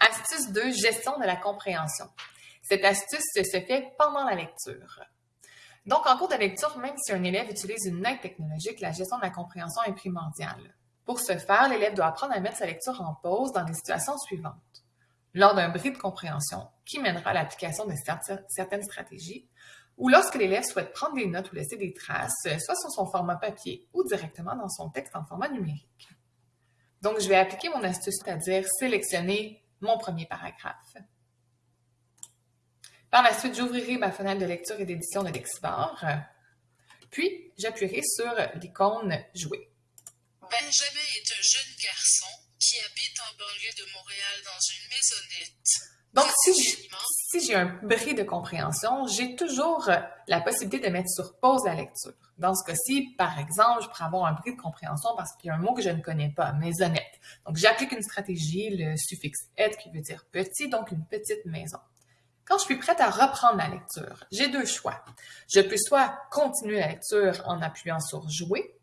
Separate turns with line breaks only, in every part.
Astuce 2, gestion de la compréhension. Cette astuce se fait pendant la lecture. Donc, en cours de lecture, même si un élève utilise une aide technologique, la gestion de la compréhension est primordiale. Pour ce faire, l'élève doit apprendre à mettre sa lecture en pause dans les situations suivantes. Lors d'un bris de compréhension qui mènera à l'application de certaines stratégies, ou lorsque l'élève souhaite prendre des notes ou laisser des traces, soit sur son format papier ou directement dans son texte en format numérique. Donc, je vais appliquer mon astuce, c'est-à-dire sélectionner mon premier paragraphe. Par la suite, j'ouvrirai ma fenêtre de lecture et d'édition de Lexibor, puis j'appuierai sur l'icône « Jouer ».
Benjamin est un jeune garçon qui habite en banlieue de Montréal dans une maisonnette.
Donc, si j'ai un bris de compréhension, j'ai toujours la possibilité de mettre sur pause la lecture. Dans ce cas-ci, par exemple, je pourrais avoir un bris de compréhension parce qu'il y a un mot que je ne connais pas, maisonnette. Donc, j'applique une stratégie, le suffixe « être » qui veut dire « petit », donc une petite maison. Quand je suis prête à reprendre la lecture, j'ai deux choix. Je peux soit continuer la lecture en appuyant sur « Jouer »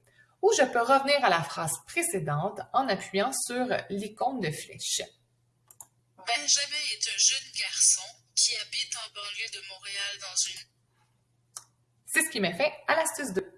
ou je peux revenir à la phrase précédente en appuyant sur l'icône de flèche.
Benjamin est un jeune garçon qui habite en banlieue de Montréal dans une...
C'est ce qui m'a fait à l'astuce 2.